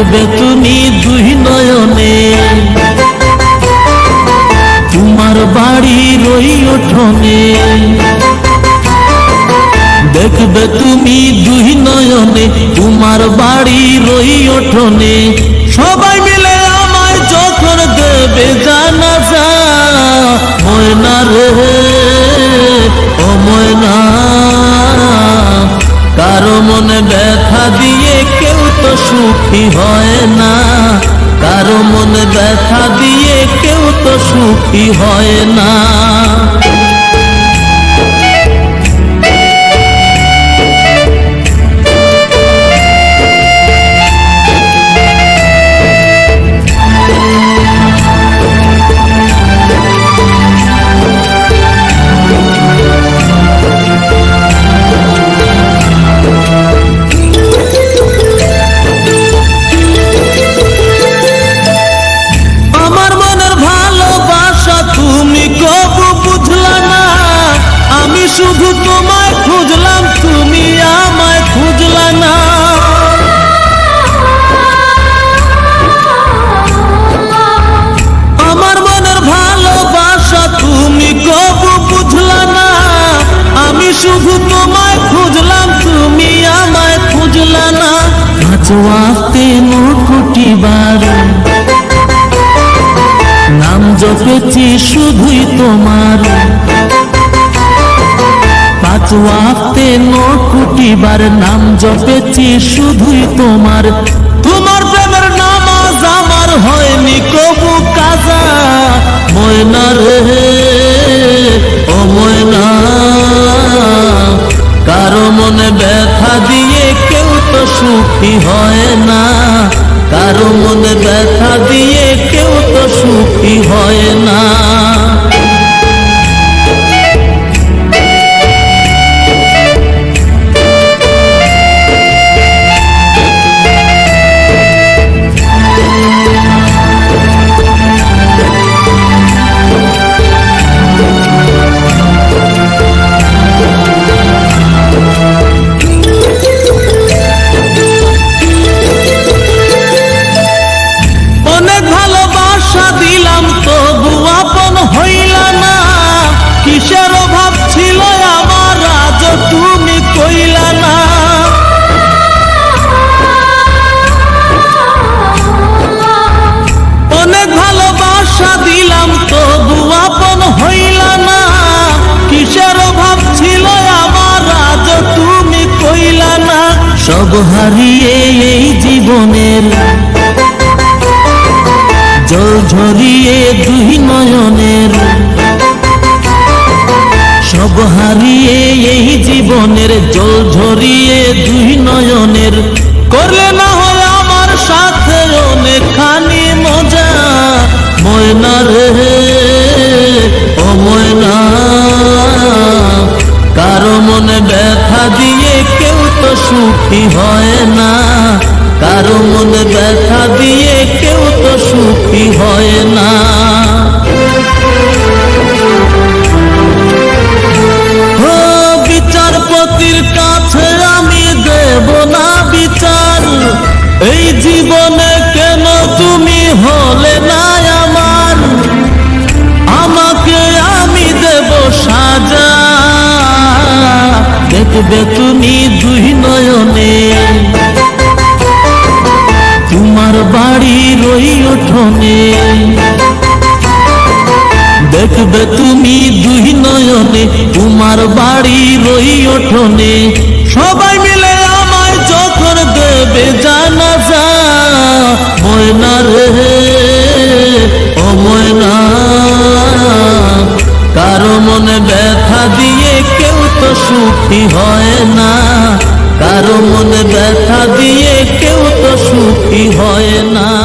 দেখবে তুমি দুই নয়নে। তোমার বাড়ি ওই উঠোনে দেখবে তুমি দুই নয়নে, তোমার বাড়ির ওই উঠোনে সবাই মিলে আমার যখন দেবে জানাজা, ময়না রে ময়না, কারও মনে ব্যথা দিয়ে কেউ তো সুখী হয় না। কারও মনে ব্যথা দিয়ে কেউ তো সুখী হয় না। ওয়াক্তে মুকুটি বারো। নাম জপেছি শুধুই তোমার। পাঁচ ওয়াক্তে নকুটিবার নাম জপেছি শুধুই তোমার। সুখী হয় না। কারও মনে ব্যথা দিয়ে কেউ তো সুখী হয় না। সব হারিয়ে এই জীবনের। জল ঝরিয়ে দুই নয়নের। সব হারিয়ে এই জীবনের, জল ঝরিয়ে দুই নয়নের। করলে না হয় আমার সাথে অনেকখানি মজা ময়না রে সুখী হয় না। কারও মনে ব্যথা দিয়ে কেউ তো সুখী হয় না। বিচারপতির কাছে আমি দেব না বিচার। এই জীবনে কেন তুমি হলে না আমার? আমাকে আমি দেব সাজা। দেখবে তুমি বাড়ির ওই উঠোনে দেখবে তুমি দুই নয়নে, তোমার বাড়ির ওই উঠোনে সবাই মিলে আমায় যখন দেবে জানাজা, ময়না রে, ও ময়না, কারও মনে ব্যথা দিয়ে কেউ তো সুখী হয় না। কারও মনে ব্যথা দিয়ে ক্ষতি হয় না